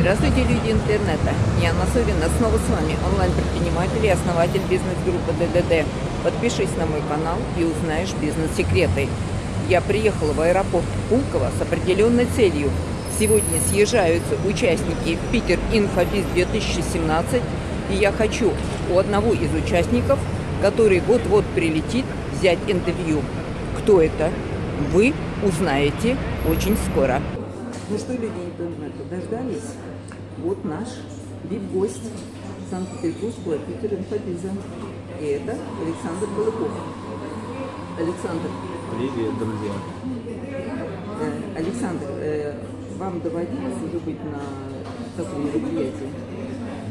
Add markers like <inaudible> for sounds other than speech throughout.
Здравствуйте, люди интернета! Я Анна Совина, снова с вами онлайн-предприниматель и основатель бизнес-группы ДДД. Подпишись на мой канал и узнаешь бизнес-секреты. Я приехала в аэропорт Пулково с определенной целью. Сегодня съезжаются участники Питер Инфобиз 2017, и я хочу у одного из участников, который вот-вот прилетит, взять интервью. Кто это? Вы узнаете очень скоро. Ну что, люди интернета, дождались? Вот наш вип-гость Санкт-Петербургского Питер Инфобиза. И это Александр Балыков. Александр. Привет, друзья. Э, Александр, э, вам доводилось уже быть на таком мероприятии?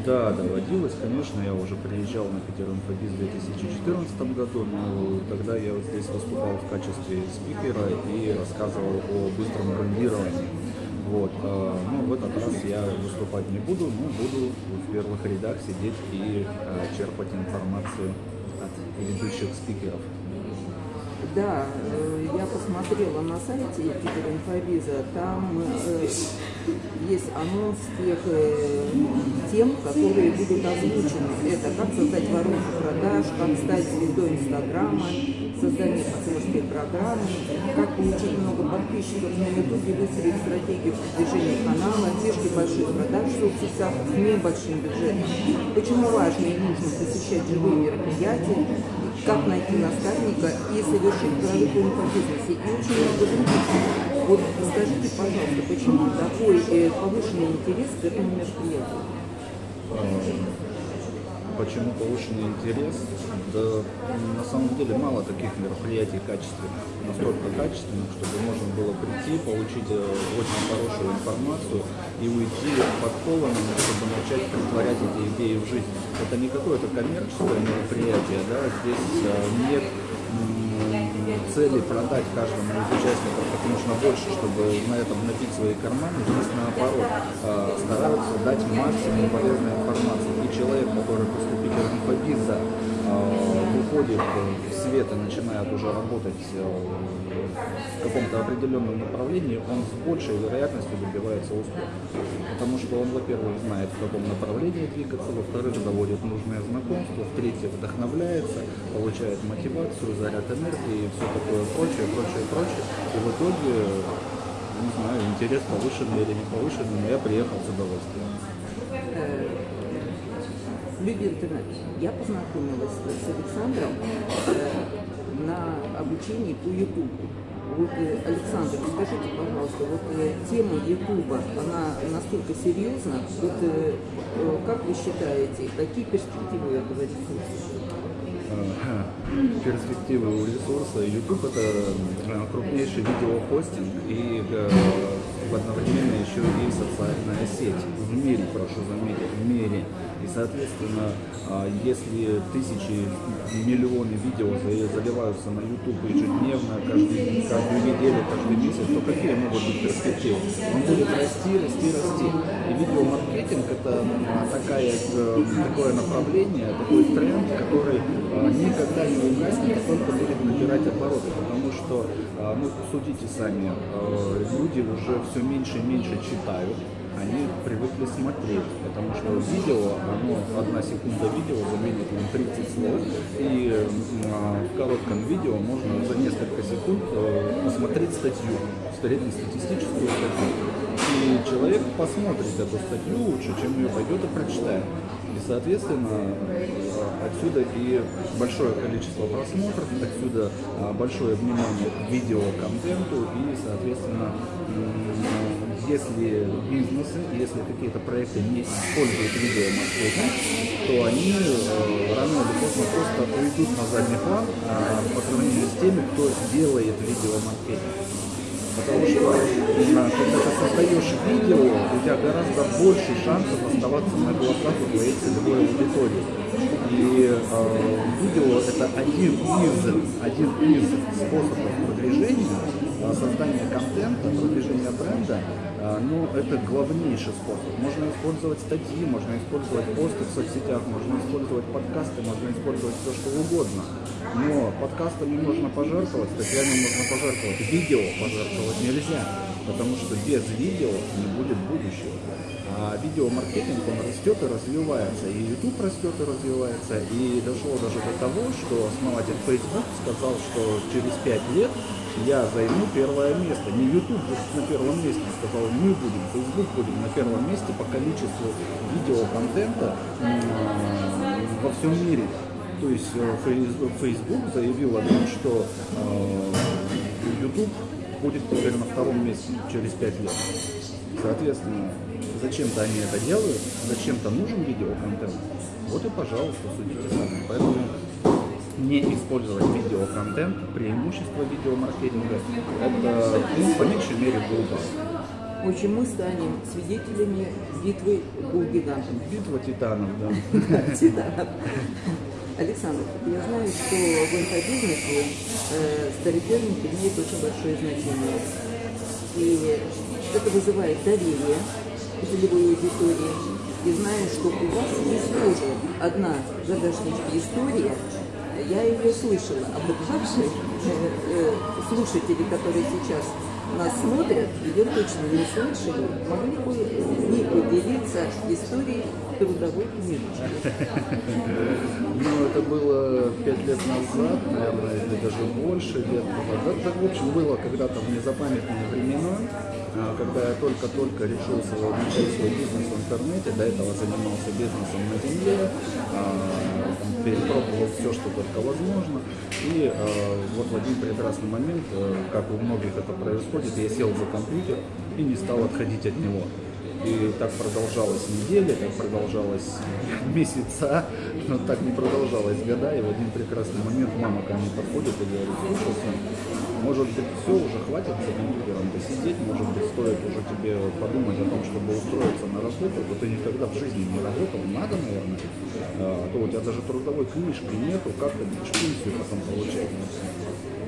Да, доводилось, конечно, я уже приезжал на Питер Инфобиз в 2014 году, но тогда я вот здесь выступал в качестве спикера и рассказывал о быстром брендировании. Вот, э, ну, в этот раз я выступать не буду, но буду в первых рядах сидеть и э, черпать информацию от ведущих спикеров. Да, э, я посмотрела на сайте Питер Инфобиза, там есть анонс тех тем, которые будут озвучены. Это как создать воронку продаж, как стать звездой Инстаграма, создание партнерской программы, как получить много подписчиков на Ютубе, выстроить стратегию продвижения канала, фишки больших продаж в соцсетях с небольшим бюджетом. Почему важно и нужно посещать живые мероприятия, как найти наставника и совершить прорыв по бизнесе и очень много других. Вот скажите, пожалуйста, почему такой э, повышенный интерес к этому мероприятию? Почему повышенный интерес? Да на самом деле мало таких мероприятий качественных, настолько качественных, чтобы можно было прийти, получить э, очень хорошую информацию и уйти подкованным, чтобы начать притворять эти идеи в жизнь. Это не какое-то коммерческое мероприятие, да, здесь э, нет цели продать каждому из участников как можно больше, чтобы на этом набить свои карманы. Здесь наоборот э, стараются дать максимум полезной информации. И человек, который после Питер инфобиза выходит в свет и начинает уже работать э, в каком-то определенном направлении, он с большей вероятностью добивается успеха. Потому что он, во-первых, знает, в каком направлении двигаться, во-вторых, заводит нужное знакомство, в-третьих, вдохновляется, получает мотивацию, заряд энергии и все такое прочее, прочее, прочее. И в итоге, не знаю, интерес повышенный или не повышенный, но я приехал с удовольствием. Люди интернет. Я познакомилась с Александром э, на обучении по Ютубу. Вот, э, Александр, скажите, пожалуйста, вот э, тема Ютуба, она настолько серьезна, вот как вы считаете, какие перспективы этого ресурса? Перспективы у ресурса YouTube это крупнейший видеохостинг и одновременно еще и социальная сеть в мире, прошу заметить, в мире. И, соответственно, а, если тысячи, миллионы видео заливаются на YouTube ежедневно, каждый, каждую неделю, каждый месяц, то какие могут быть перспективы? Он будет расти, расти, расти. И видеомаркетинг – это такая, э, такое направление, такой тренд, который а, никогда не угаснет, только будет набирать обороты. Потому что, а, ну, судите сами, люди уже все меньше и меньше читают, они привыкли смотреть, потому что видео, оно, одна секунда видео заменит нам 30 слов, и а, в коротком видео можно за несколько секунд а, посмотреть статью, среднестатистическую статью. И человек посмотрит эту статью лучше, чем ее пойдет и прочитает. И, соответственно, отсюда и большое количество просмотров, отсюда а, большое внимание к видеоконтенту и, соответственно, если бизнесы, если какие-то проекты не используют видеомаркетинг, то они э, рано или поздно просто уйдут на задний план а, по сравнению с теми, кто делает видеомаркетинг. Потому что когда ты создаешь видео, у тебя гораздо больше шансов оставаться на глазах у твоей целевой аудитории. И э, видео это один из, один из способов продвижения, э, создания контента, продвижения бренда, но ну, это главнейший способ. Можно использовать статьи, можно использовать посты в соцсетях, можно использовать подкасты, можно использовать все что угодно. Но подкастами можно пожертвовать, статьями можно пожертвовать, видео пожертвовать нельзя, потому что без видео не будет будущего. А видеомаркетинг, он растет и развивается. И YouTube растет и развивается. И дошло даже до того, что основатель Facebook сказал, что через 5 лет я займу первое место. Не YouTube будет на первом месте, сказал, мы будем, Facebook будем на первом месте по количеству видеоконтента во всем мире. То есть э, Facebook заявил о том, что э, YouTube будет теперь на втором месте через 5 лет. Соответственно, зачем-то они это делают, зачем-то нужен видеоконтент. Вот и, пожалуйста, судите сами. Поэтому не использовать видеоконтент, преимущество видеомаркетинга, это, ну, по меньшей мере, глупо. В общем, мы станем свидетелями битвы двух гигантов. Битва титанов, да. <laughs> Титанов. Александр, я знаю, что в инфобизнесе э, староперник имеет очень большое значение. И это вызывает доверие целевой аудитории. И знаю, что у вас есть тоже одна загашническая история, я ее слышала, а ваши э, э, слушатели, которые сейчас нас смотрят, ее точно не слышали, могли бы с ней поделиться историей трудовой книжечки. Ну, это было пять лет назад, наверное, или даже больше лет назад. Так, в общем, было когда-то в незапамятные времена, а, когда я только-только решился начать свой бизнес в интернете, до этого занимался бизнесом на земле, а, перепробовал все, что только возможно. И э, вот в один прекрасный момент, э, как у многих это происходит, я сел за компьютер и не стал отходить от него. И так продолжалось недели, так продолжалось месяца, но так не продолжалось года. И в один прекрасный момент мама ко мне подходит и говорит, слушай, сын, может быть, все, уже хватит за компьютером посидеть, может быть, стоит уже тебе подумать о том, чтобы устроиться на работу, вот ты никогда в жизни не работал, надо, наверное, а то у тебя даже трудовой книжки нету, как ты будешь пенсию потом получать.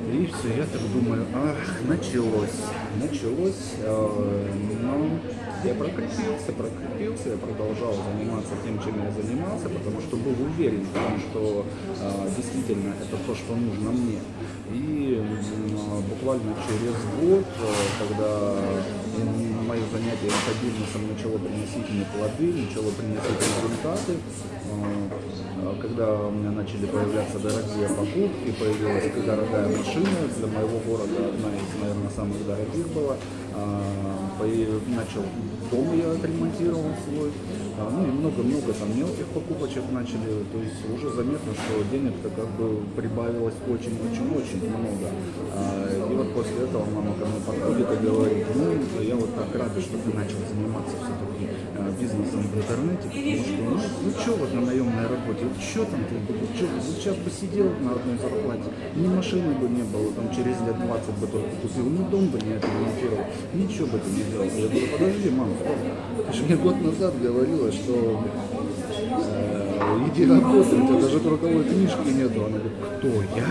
И все, я так думаю, ах, началось, началось, э, но я прокрепился, прокрепился, я продолжал заниматься тем, чем я занимался, потому что был уверен в том, что э, действительно это то, что нужно мне. И э, буквально через год, э, когда мое занятие инфобизнесом начало приносить мне плоды, начало приносить результаты, э, когда у меня начали появляться дорогие покупки, появилась дорогая машина, для моего города одна из, наверное, самых дорогих была, начал дом я отремонтировал свой, а, ну и много-много там мелких покупочек начали, то есть уже заметно, что денег-то как бы прибавилось очень-очень-очень много. А, и вот после этого мама ко мне подходит и говорит, ну я вот так рада, что ты начал заниматься все-таки бизнесом в интернете, потому что ну, ну что вот на наемной работе, вот что там ты, вот, что, вот сейчас бы сидел на одной зарплате, ни машины бы не было, там через лет 20 бы только купил, ни дом бы не отремонтировал, ничего бы ты не делал. Я говорю, подожди, мама, ты же мне год назад говорила, что э, иди работай, у тебя даже трудовой книжки нету. Она говорит, кто, я?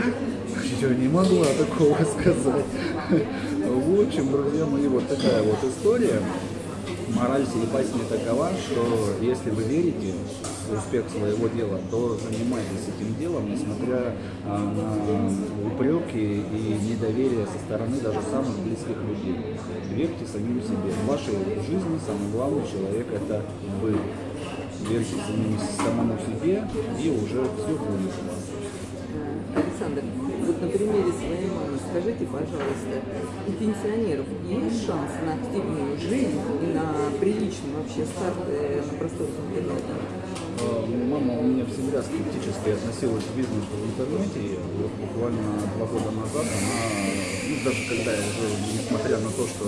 Я не могла такого сказать. <laughs> В общем, друзья мои, вот такая вот история мораль басни такова, что если вы верите в успех своего дела, то занимайтесь этим делом, несмотря а, на упреки и недоверие со стороны даже самых близких людей. Верьте самим себе. В вашей жизни самый главный человек – это вы. Верьте самому себе, и уже все будет. Александр, вот на примере пожалуйста, у пенсионеров есть шанс на активную жизнь и на приличный вообще старт э, на просторах интернета? А, мама у меня всегда скептически относилась к бизнесу в интернете. И вот буквально два года назад она, ну, даже когда я уже, несмотря на то, что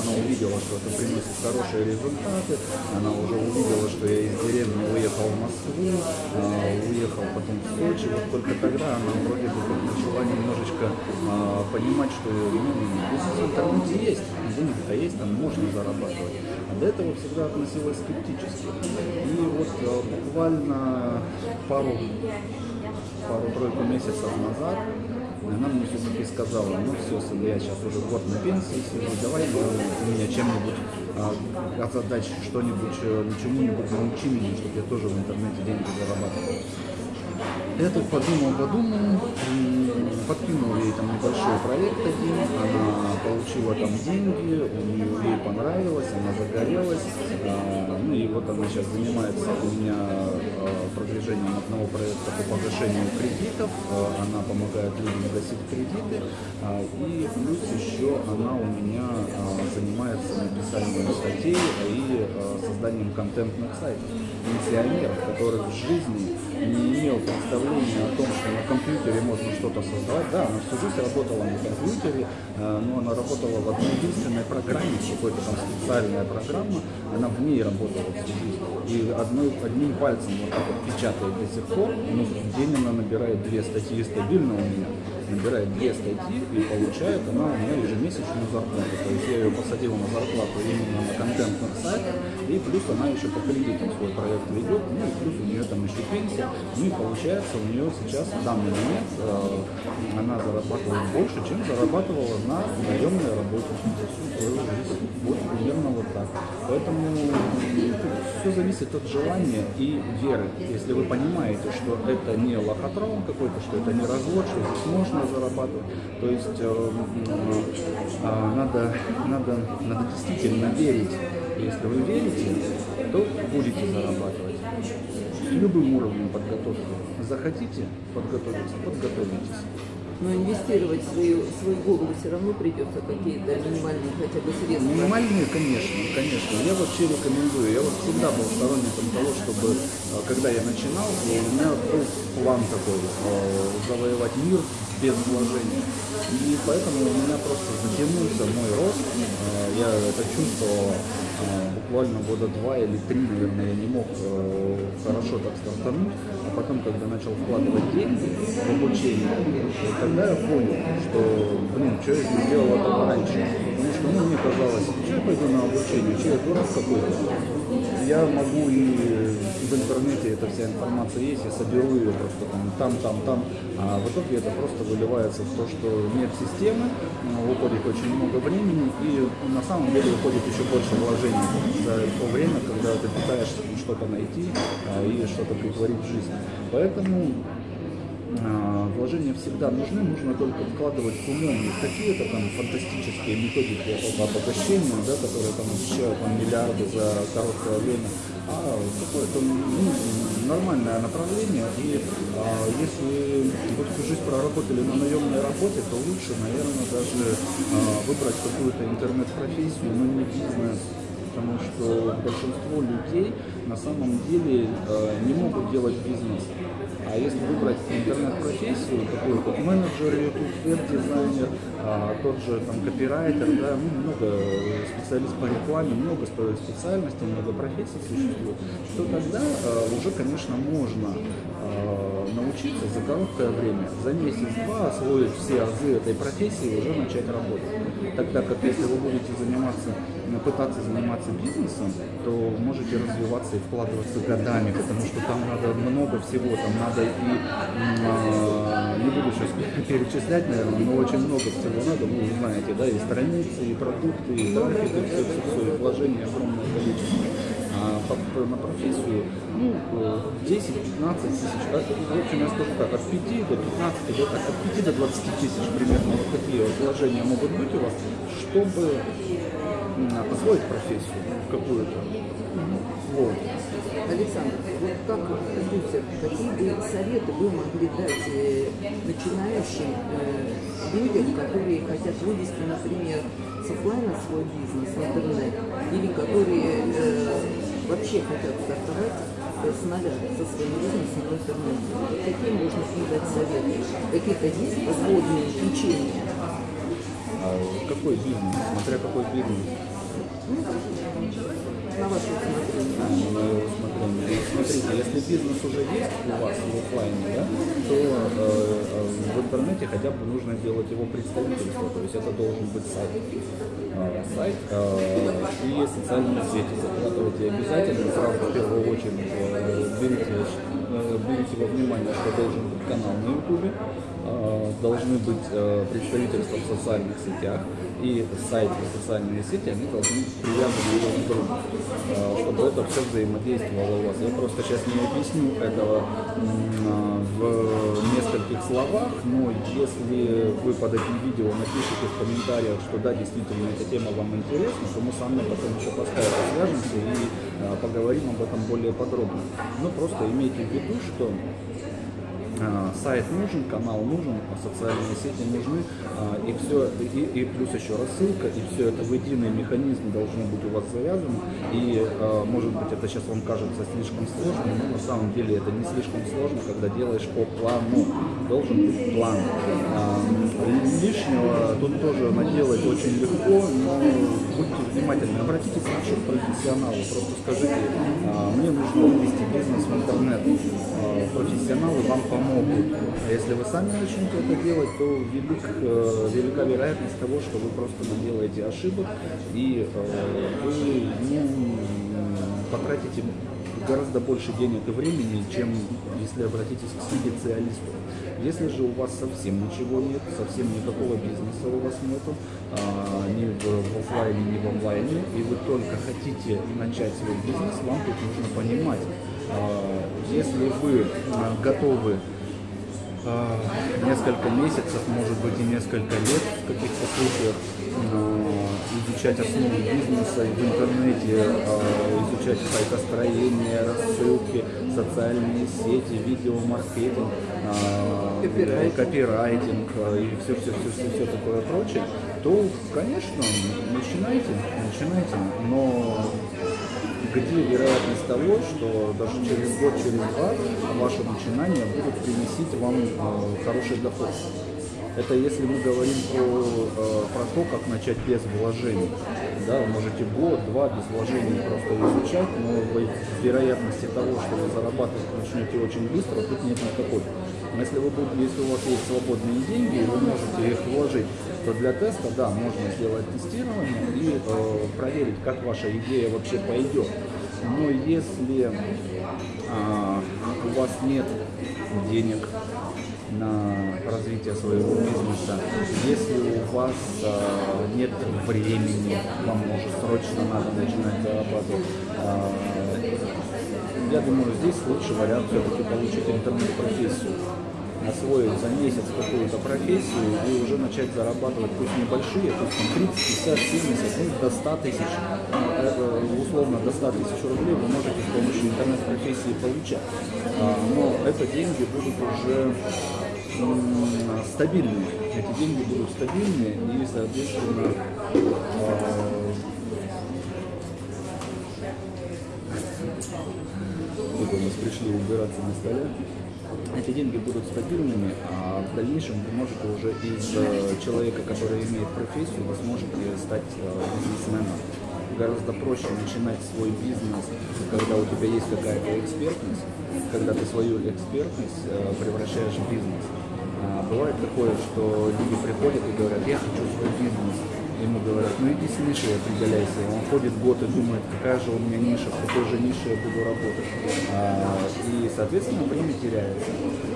она увидела, что это приносит хорошие результаты, она уже увидела, что я из деревни уехал в Москву, а, уехал потом в Сочи. Вот только тогда она вроде бы начала немножечко а, понимать, что ну, бизнес в интернете есть, деньги-то есть, там можно зарабатывать. До этого всегда относилась скептически. И вот а, буквально пару пару-тройку месяцев назад она мне все-таки сказала, ну все, сын, я сейчас уже год на пенсии сижу, давай ты меня чем-нибудь а, озадачь, что-нибудь, э, чему-нибудь научи меня, чтобы я тоже в интернете деньги зарабатывал. Я подумал, подумал, подкинул ей там небольшой проект один, она получила там деньги, у нее ей понравилось, она загорелась, а, ну и вот она сейчас занимается у меня а, продвижением одного проекта по погашению кредитов, а, она помогает людям гасить кредиты, и плюс еще она у меня занимается написанием статей и созданием контентных сайтов, пенсионеров, которых в жизни не имел представления о том, что на компьютере можно что-то создавать. Да, она всю жизнь работала на компьютере, э, но она работала в одной единственной программе, какой-то там специальная программа, она в ней работала всю жизнь. И одной, одним пальцем вот так вот печатает до сих пор, ну, в день она набирает две статьи стабильно у меня набирает две статьи и получает она у меня ежемесячную зарплату. То есть я ее посадил на зарплату именно на контентных сайтах, и плюс она еще по кредитам свой проект ведет, ну и плюс у нее там еще пенсия. Ну и получается у нее сейчас в данный момент э, она зарабатывает больше, чем зарабатывала на наемной работе. Вот примерно вот так. Поэтому все зависит от желания и веры. Если вы понимаете, что это не лохотрон какой-то, что это не развод, что здесь можно зарабатывать. То есть э, э, надо, надо, надо действительно верить. Если вы верите, то будете зарабатывать. С любым уровнем подготовки. Захотите подготовиться, подготовитесь но инвестировать свою, свою голову все равно придется какие-то минимальные хотя бы средства. Минимальные, конечно, конечно. Я вообще рекомендую. Я вот всегда был сторонником того, чтобы, э, когда я начинал, у меня был план такой, завоевать мир без вложения. И поэтому у меня просто затянулся мой рост. Э, я это чувствовал э, буквально года два или три, наверное, я не мог э, хорошо так стартануть. А потом, когда начал вкладывать деньги в обучение, тогда я понял, что, блин, что я не делал этого раньше. Потому что ну, мне казалось, что я пойду на обучение, что я дурак какой-то. Я могу и в интернете эта вся информация есть, я соберу ее просто там, там, там, там, а в итоге это просто выливается в то, что нет системы, уходит очень много времени и на самом деле уходит еще больше вложений за то время, когда ты пытаешься что-то найти а, и что-то притворить в жизнь. Поэтому вложения всегда нужны, нужно только вкладывать умом. Не какие-то там фантастические методики по обогащению, да, которые там обещают там, миллиарды за короткое время, а какое-то ну, нормальное направление. И а, если вы всю жизнь проработали на наемной работе, то лучше, наверное, даже а, выбрать какую-то интернет-профессию, но не бизнес, потому что большинство людей на самом деле э, не могут делать бизнес. А если выбрать интернет-профессию, такую как менеджер, YouTube, веб-дизайнер, а, тот же там копирайтер, да, ну, много специалист по рекламе, много специальностей, много профессий существует, то тогда а, уже, конечно, можно а, научиться за короткое время, за месяц-два освоить все азы этой профессии и уже начать работать. Тогда как если вы будете заниматься пытаться заниматься бизнесом, то можете развиваться и вкладываться годами, потому что там надо много всего, там надо и, э, не буду сейчас <laughs> перечислять, наверное, но очень много всего надо, вы знаете, да, и страницы, и продукты, и трафик, и все, все, все, и вложения огромное количество. По, на профессию, ну, 10-15 тысяч, как, в общем, я скажу так, от 5 до 15, да, так, от 5 до 20 тысяч примерно, вот такие вложения могут быть у вас, чтобы освоить профессию какую-то. Вот. Александр, вот как продюсер, какие бы советы вы могли дать э, начинающим э, людям, которые хотят вывести, например, с офлайна свой бизнес в интернет, или которые э, вообще хотят стартовать с нуля со своим бизнесом в интернете? Какие можно им дать советы? Какие-то есть подводные течения? А какой бизнес? Смотря какой бизнес. На ваше. Смотрите, если бизнес уже есть у вас в офлайне, да, то э, в интернете хотя бы нужно делать его представительство, то есть это должен быть сайт. Э, сайт э, и социальные сети закладывайте обязательно, сразу в первую очередь э, берите э, берите во внимание, что должен быть канал на YouTube, э, должны быть э, представительства в социальных сетях, и сайт и социальные сети, они должны привязаны друг к другу, э, чтобы это все взаимодействовало у вас. Я просто сейчас не объясню этого м, в нескольких словах, но если вы под этим видео напишите в комментариях, что да, действительно эта тема вам интересна, то мы с вами потом еще по скайпу свяжемся и э, поговорим об этом более подробно. Но просто имейте в виду, что а, сайт нужен, канал нужен, а социальные сети нужны, а, и все, и, и плюс еще рассылка, и все это в единый механизм должно быть у вас завязано, и а, может быть это сейчас вам кажется слишком сложно, но на самом деле это не слишком сложно, когда делаешь по плану, должен быть план. Лишнего тут тоже наделать очень легко, но будьте внимательны, обратитесь к нашему профессионалу, просто скажите, мне нужно ввести бизнес в интернет, профессионалы вам помогут. А если вы сами начнете это делать, то велик, э, велика вероятность того, что вы просто наделаете ошибок и э, вы ну, потратите гораздо больше денег и времени, чем если обратитесь к специалисту. Если же у вас совсем ничего нет, совсем никакого бизнеса у вас нету, а, ни в, в офлайне, ни в онлайне, и вы только хотите начать свой бизнес, вам тут нужно понимать, а, если вы а, готовы а, несколько месяцев, может быть и несколько лет в каких-то случаях изучать основы бизнеса в интернете, а, изучать сайтостроение, рассылки, социальные сети, видеомаркетинг, а, Копирайтинг. копирайтинг и все, все, все, все, все такое прочее, то, конечно, начинайте, начинайте, но где вероятность того, что даже через год, через два ваше начинание будет приносить вам э, хороший доход. Это если мы говорим про, э, про то, как начать без вложений. Да, вы можете год, два без вложений просто изучать, но вы- вероятности того, что вы зарабатывать начнете очень быстро, тут нет никакой. Но если, вы будете, если у вас есть свободные деньги, вы можете их вложить, то для теста, да, можно сделать тестирование и э, проверить, как ваша идея вообще пойдет. Но если а, у вас нет денег на развитие своего бизнеса, если у вас а, нет времени, вам может срочно надо начинать зарабатывать, а, я думаю, здесь лучший вариант все-таки получить интернет-профессию освоить за месяц какую-то профессию и уже начать зарабатывать, пусть небольшие, пусть там 30, 50, 70, ну, до 100 тысяч, э, э, условно до 100 тысяч рублей вы можете с помощью интернет-профессии получать. А, Но это деньги будут уже стабильные. Эти деньги будут стабильные и, соответственно, а, вот у нас пришли убираться на столе. Эти деньги будут стабильными, а в дальнейшем вы можете уже из э, человека, который имеет профессию, вы сможете стать э, бизнесменом. Гораздо проще начинать свой бизнес, когда у тебя есть какая-то экспертность, когда ты свою экспертность э, превращаешь в бизнес. А бывает такое, что люди приходят и говорят, я хочу свой бизнес. Ему говорят, ну иди с нишей определяйся. Он ходит год и думает, какая же у меня ниша, в какой же нише я буду работать. А, и, соответственно, время теряется.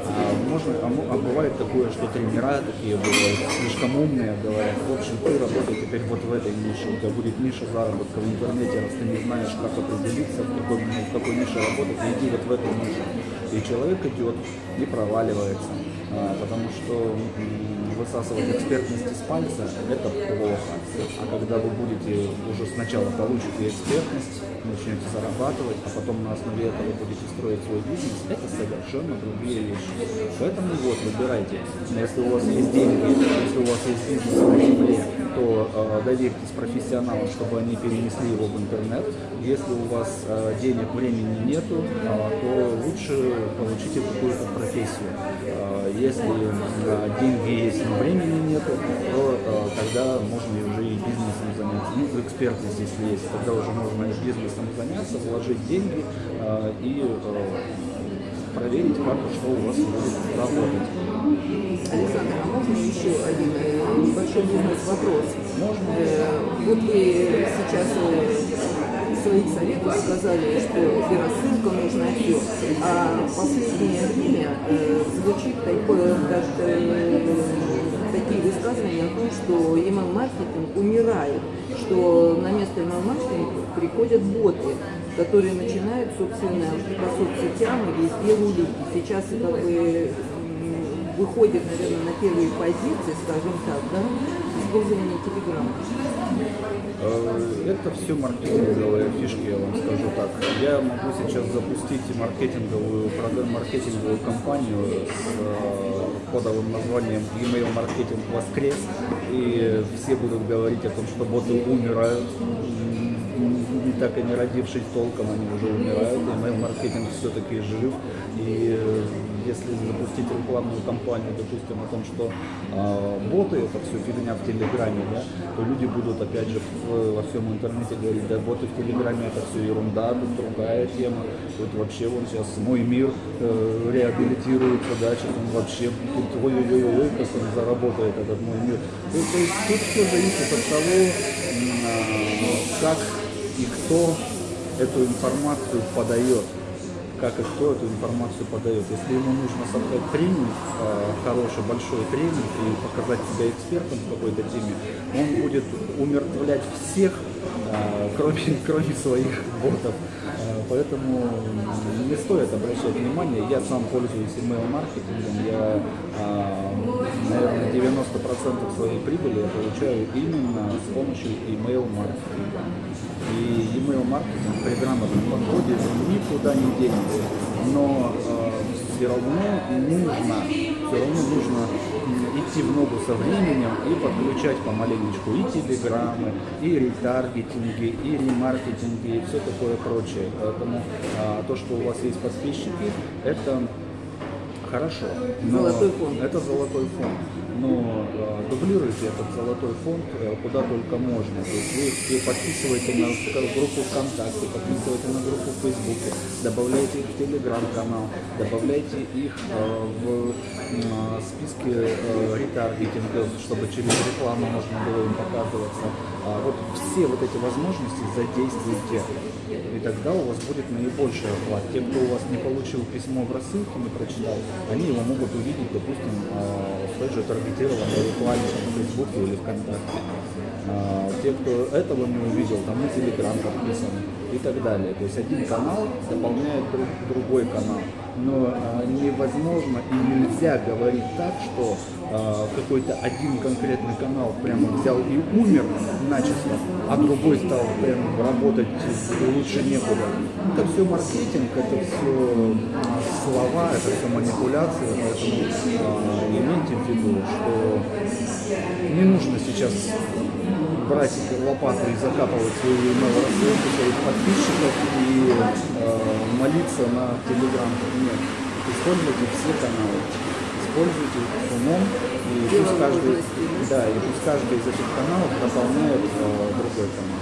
А, можно, а, а бывает такое, что тренера такие бывают, слишком умные, говорят, в общем, ты работай теперь вот в этой нише, у тебя будет ниша заработка в интернете, раз ты не знаешь, как определиться, в какой, в какой нише работать, иди вот в эту нишу. И человек идет и проваливается. А, потому что высасывать экспертность из пальца – это плохо. А когда вы будете уже сначала получите экспертность, начнете зарабатывать, а потом на основе этого будете строить свой бизнес, это совершенно другие вещи. Поэтому вот, выбирайте. Если у вас есть деньги, если у вас есть бизнес на земле, то э, доверьтесь профессионалам, чтобы они перенесли его в интернет. Если у вас э, денег, времени нету, э, то лучше получите какую-то профессию. Э, если деньги есть, но времени нету, то тогда можно уже и бизнесом заняться. Ну, экспертность, если есть, тогда уже можно и бизнесом заняться, вложить деньги и проверить, как и что у вас будет работать. Александр, а можно еще один э, небольшой бизнес-вопрос? Можно? Э, Вот вы сейчас э, своих советов сказали, что и рассылка нужна, все. А в последнее время э, звучит такое, как, э, такие высказывания о том, что email-маркетинг умирает, что на место email-маркетинга приходят боты, которые начинают, собственно, по соцсетям и везде рулить. Сейчас как бы выходит, наверное, на первые позиции, скажем так, да, использование Телеграма. Э, Это все маркетинговые фишки, я вам скажу так. Я могу сейчас запустить маркетинговую, маркетинговую компанию с э, кодовым названием email маркетинг воскрес, и все будут говорить о том, что боты умирают, не так и не родившись толком, они уже умирают, email маркетинг все-таки жив, и э, если запустить рекламную кампанию, допустим, о том, что э, боты это все фигня в Телеграме, да, то люди будут опять же во всем интернете говорить, да, боты в Телеграме это все ерунда, тут другая тема, тут вообще вон сейчас мой мир э, реабилитируется, да, сейчас он вообще тут ой-ой-ой, как он заработает этот мой мир. То, есть тут все зависит от того, а, как и кто эту информацию подает как и кто эту информацию подает. Если ему нужно создать тренинг, э, хороший, большой тренинг и показать себя экспертом в какой-то теме, он будет умертвлять всех, э, кроме, <laughs> кроме своих ботов. Э, Поэтому не стоит обращать внимание. Я сам пользуюсь email-маркетингом. Я, наверное, 90% своей прибыли получаю именно с помощью email-маркетинга. И email-маркетинг при грамотном подходе никуда не денется. Но все равно нужно, все равно нужно идти в ногу со временем и подключать помаленечку и телеграммы, и ретаргетинги, и ремаркетинги, и все такое прочее. Поэтому а, то, что у вас есть подписчики, это хорошо. но Золотой фонд. Это золотой фонд. Но э, дублируйте этот золотой фонд э, куда только можно. То есть вы, подписываете на группу ВКонтакте, подписываете на группу в Фейсбуке, добавляете их в Телеграм-канал, добавляйте их э, в м, списки э, ретаргетинга, чтобы через рекламу можно было им показываться. А вот все вот эти возможности задействуйте. И тогда у вас будет наибольший охват. Те, кто у вас не получил письмо в рассылке, не прочитал, они его могут увидеть, допустим, а, в той же таргетированной рекламе в Фейсбуке или ВКонтакте. А, Те, кто этого не увидел, там на Телеграм подписан и так далее. То есть один канал дополняет друг, другой канал. Но а, невозможно и нельзя говорить так, что а, какой-то один конкретный канал прямо взял и умер начисто, а другой стал прям работать лучше некуда. Это все маркетинг, это все слова, это все манипуляции, поэтому а, имейте в виду, что не нужно сейчас брать лопату и закапывать свою email рассылку своих подписчиков и э, молиться на телеграм. Нет. Используйте все каналы. Используйте их с умом и пусть каждый, да, и пусть каждый из этих каналов дополняет э, другой канал.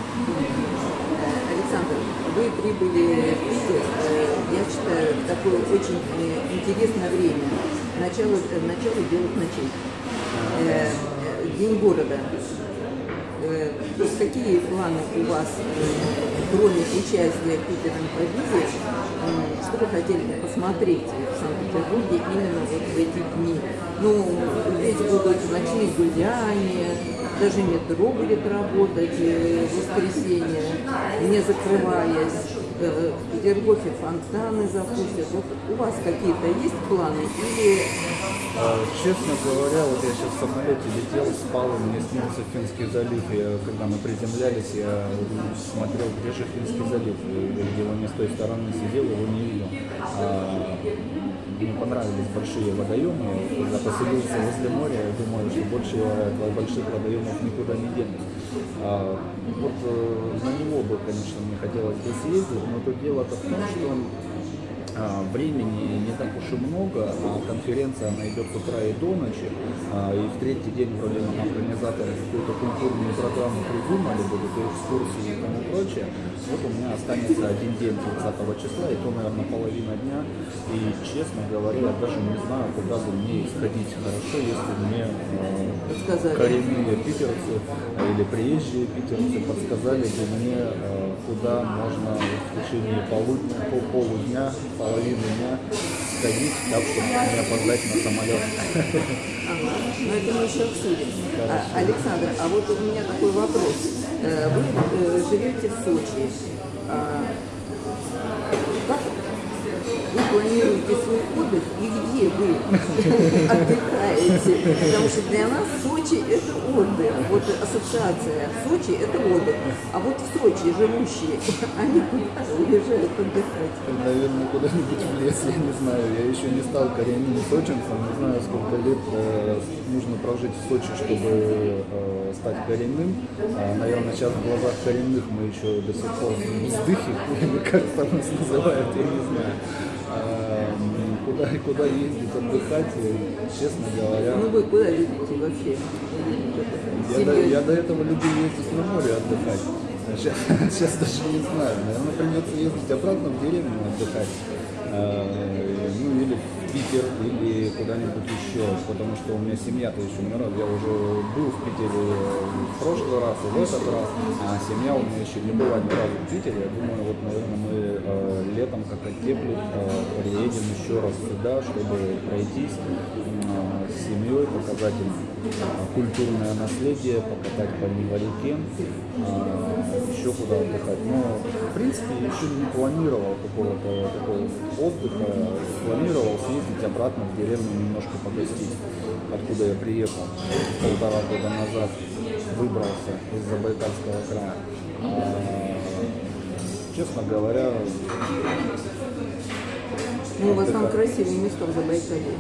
Александр, вы прибыли в Питер, э, я считаю, в такое очень э, интересное время. Начало, начало белых ночей. Э, День города. Э, то какие планы у вас, э, кроме участия в Питер Инфобизе, э, что вы хотели бы посмотреть в Санкт-Петербурге именно вот в эти дни? Ну, здесь будут ночные гуляния, даже метро будет работать э, в воскресенье, не закрываясь. В Петергофе фонтаны запустят. Вот у вас какие-то есть планы или Честно говоря, вот я сейчас в самолете летел, спал, и мне снился Финский залив. Я, когда мы приземлялись, я смотрел, где же Финский залив. Где он не с той стороны сидел, его не видел. А, мне понравились большие водоемы. Когда поселился возле моря, я думаю, что больше я больших водоемов никуда не денусь. А, вот э, на него бы, конечно, мне хотелось бы съездить, но то дело-то в том, что а, времени не так уж и много, а конференция она идет с утра и до ночи, а, и в третий день вроде нам организаторы какую-то культурную программу придумали, будут экскурсии и тому прочее. Вот у меня останется один день 30 числа, и то, наверное, половина дня. И, честно говоря, я даже не знаю, куда бы мне сходить. Хорошо, если мне э, коренные питерцы или приезжие питерцы подсказали бы мне, э, куда можно в течение полудня, пол- полудня, половины дня сходить, так, чтобы не опоздать на самолет. Ага, но это мы еще обсудим. А, Александр, а вот у меня такой вопрос. Э, Вы э, живете в Сочи. Планируете свой отдых и где вы отдыхаете? Потому что для нас Сочи – это отдых. Вот ассоциация Сочи – это отдых. А вот в Сочи живущие, они куда уезжают отдыхать? Наверное, куда-нибудь в лес, я не знаю. Я еще не стал коренным сочинцем, не знаю, сколько лет э, нужно прожить в Сочи, чтобы э, стать коренным. А, наверное, сейчас в глазах коренных мы еще до сих пор вздыхи, <laughs> как там нас называют, я не знаю. Куда, куда ездить отдыхать, э, честно говоря. Ну вы куда любите вообще? Я до, я до этого любил ездить на море отдыхать. А Сейчас, <laughs> сейчас даже не знаю. Наверное, придется ездить обратно в деревню отдыхать. А, ну или в Питер, или куда-нибудь еще. Потому что у меня семья-то еще не раз. Я уже был в Питере в прошлый раз и в этот раз. А семья у меня еще не была ни разу в Питере. Я думаю, вот, наверное, мы э, летом, как оттеплит, э, приедем еще раз сюда, чтобы пройтись э, с семьей, показать им э, культурное наследие, покатать по Неварике, еще куда отдыхать. Но, в принципе, еще не планировал какого-то такого отдыха, планировал съездить обратно в деревню немножко погостить, откуда я приехал полтора года назад, выбрался из Забайкальского края. А, Честно говоря, Ну, у вас там красивые места в Забайкалье.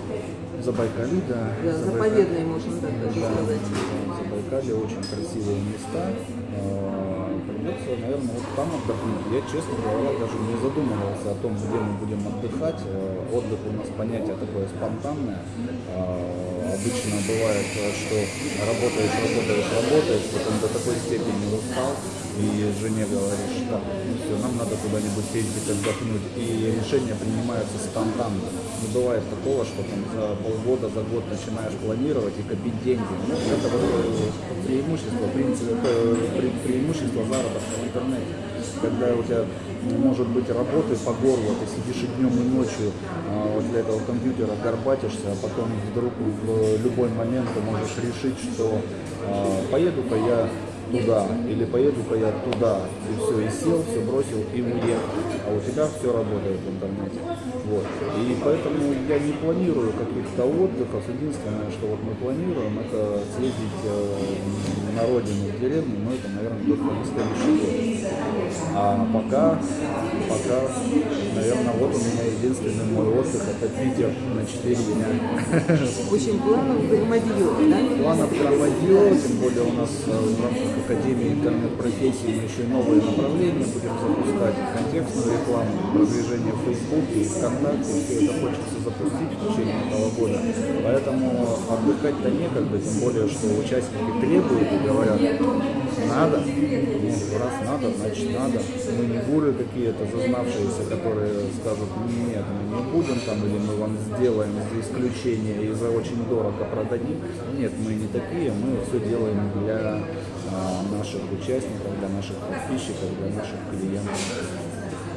в Забайкале, да. Да, заповедные, можно так даже Да, сказать. да, в Забайкале очень красивые места. А, Придется, наверное, вот там отдохнуть. Я, честно говоря, даже не задумывался о том, где мы будем отдыхать. Э, Отдых у нас понятие такое спонтанное. А, Обычно бывает, что работаешь, работаешь, работаешь, потом до такой степени устал, и жене говоришь, так, ну все, нам надо куда-нибудь съездить отдохнуть. И решения принимаются спонтанно. Не бывает такого, что там за полгода, за год начинаешь планировать и копить деньги. Ну, это вот э, преимущество, принцип, э, пре- преимущество заработка в интернете. Когда у тебя м, может быть работы по горло, ты сидишь и днем, и ночью а, вот для этого компьютера горбатишься, а потом вдруг в любой момент ты можешь решить, что а, поеду-ка я туда, или поеду-ка я туда, и все, и сел, все бросил и уехал. А у тебя все работает в интернете. Вот. И поэтому я не планирую каких-то отдыхов. Единственное, что вот мы планируем, это съездить э, на родину, в деревню, но это, наверное, только на следующий год. А пока, пока, наверное, вот у меня единственный мой отдых, это Питер на 4 дня. Общем, планов громадье, да? Планов громадье, тем более у нас э, в рамках Академии интернет-профессий мы еще новые направления будем запускать, контекстную рекламу, продвижение в Фейсбуке и ВКонтакте, все это хочется запустить в течение этого года. Поэтому отдыхать-то некогда, тем более, что участники требуют и говорят, надо, ну, раз надо, значит надо. Мы не гуры какие-то зазнавшиеся, которые скажут, нет, мы не будем там, или мы вам сделаем за исключение и за очень дорого продадим. Нет, мы не такие, мы все делаем для наших участников, для наших подписчиков, для наших клиентов.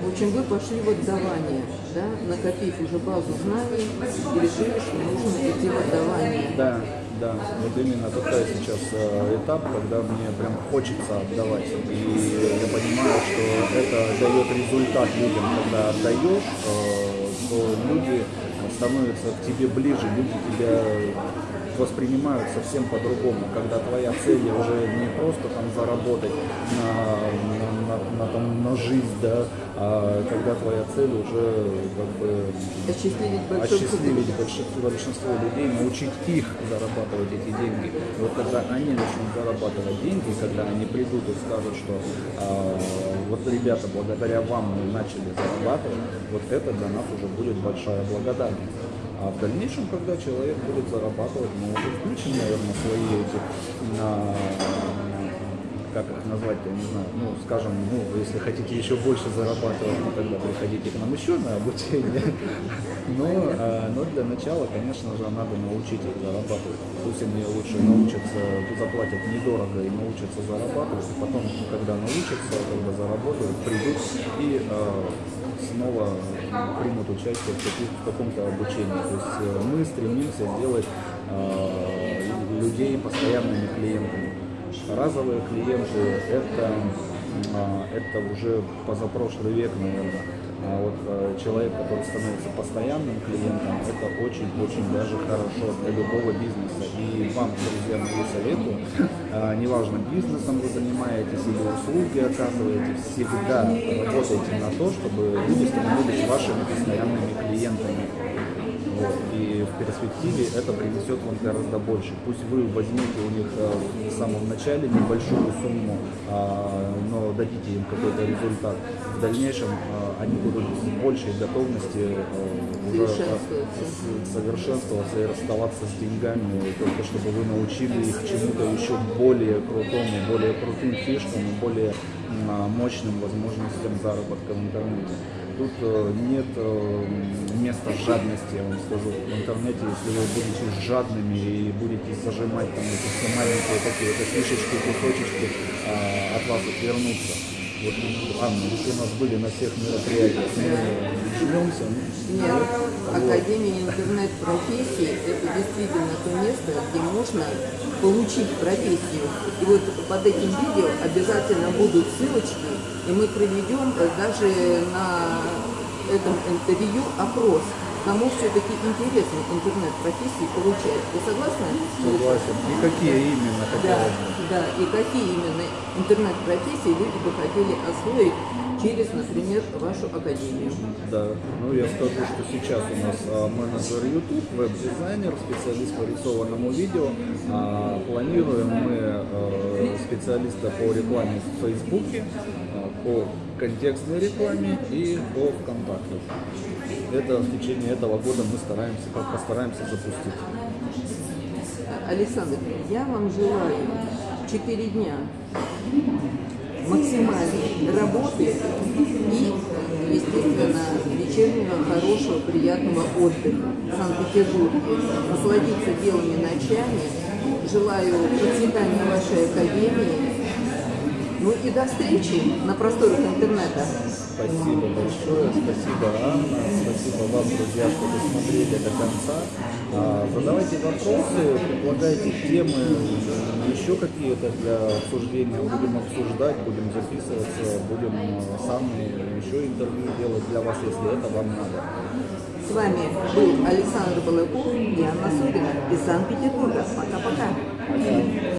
В общем, вы пошли в отдавание, да, накопив уже базу знаний и решили, что нужно идти в отдавание. Да, да, вот именно такой сейчас э, этап, когда мне прям хочется отдавать. И я понимаю, что это дает результат людям, когда отдаешь, э, то люди становятся к тебе ближе, люди тебя воспринимают совсем по-другому, когда твоя цель уже не просто там заработать на, на, на- там, на жизнь, да, а когда твоя цель уже как бы Осчастливить большой осчастливить большинство, большинство людей, научить их зарабатывать эти деньги. Вот когда они начнут зарабатывать деньги, когда они придут и скажут, что а, вот ребята, благодаря вам мы начали зарабатывать, вот это для нас уже будет большая благодарность. А в дальнейшем, когда человек будет зарабатывать, уже включим, наверное, свои эти на, как их назвать, я не знаю, ну, скажем, ну, если хотите еще больше зарабатывать, ну, тогда приходите к нам еще на обучение. <laughs> Но, а, но для начала, конечно же, надо научить их зарабатывать. Пусть они лучше научатся, заплатят недорого и научатся зарабатывать, и потом, когда научатся, когда заработают, придут и а, снова примут участие в, каком-то обучении. То есть э, мы стремимся сделать а, людей постоянными клиентами. Разовые клиенты это, а, это уже позапрошлый век, наверное. А вот э, человек, который становится постоянным клиентом, это очень-очень даже хорошо для любого бизнеса. И вам, друзья мои, советую, а, неважно, бизнесом вы занимаетесь или услуги оказываете, всегда работайте на то, чтобы люди становились вашими постоянными клиентами. Вот. И в перспективе это принесет вам гораздо больше. Пусть вы возьмете у них э, в самом начале небольшую сумму, а, но дадите им какой-то результат. В дальнейшем а, они будут с большей готовности э, уже э, Совершенствоваться. и расставаться с деньгами, только чтобы вы научили их чему-то еще более крутому, более крутым фишкам более мощным возможностям заработка в интернете. Тут э, нет э, места жадности, я вам скажу. В интернете, если вы будете жадными и будете зажимать там эти все маленькие такие вот фишечки, кусочечки, а, от вас отвернутся. Вот, Анна, если у нас были на всех мероприятиях, мы жмемся, ну, Нет, Академия интернет-профессии – это действительно то место, где можно получить профессию. И вот под этим видео обязательно будут ссылочки, и мы проведем э, даже на этом интервью опрос. Кому все-таки интересно интернет-профессии получать. Вы согласны? согласен. И какие именно Да, хотелось бы? да. И какие именно интернет-профессии люди бы хотели освоить через, например, вашу академию? Да, ну я скажу, что сейчас у нас а, менеджер YouTube, веб-дизайнер, специалист по рисованному видео. А, планируем мы специалиста по рекламе в Фейсбуке, а, по контекстной рекламе и по ВКонтакте. Это в течение этого года мы стараемся, постараемся запустить. Александр, я вам желаю 4 дня максимальной работы и, естественно, вечернего, хорошего, приятного отдыха в Санкт-Петербурге. Насладиться белыми ночами. Желаю процветания вашей академии. Ну и до встречи на просторах интернета. Спасибо большое, спасибо Анна, спасибо вам, друзья, что досмотрели до конца. А, Задавайте вопросы, предлагайте темы, еще какие-то для обсуждения. Будем обсуждать, будем записываться, будем э, сами еще интервью делать для вас, если это вам надо. С вами был Александр Балаков и Анна Сурина из Санкт-Петербурга. Пока-пока.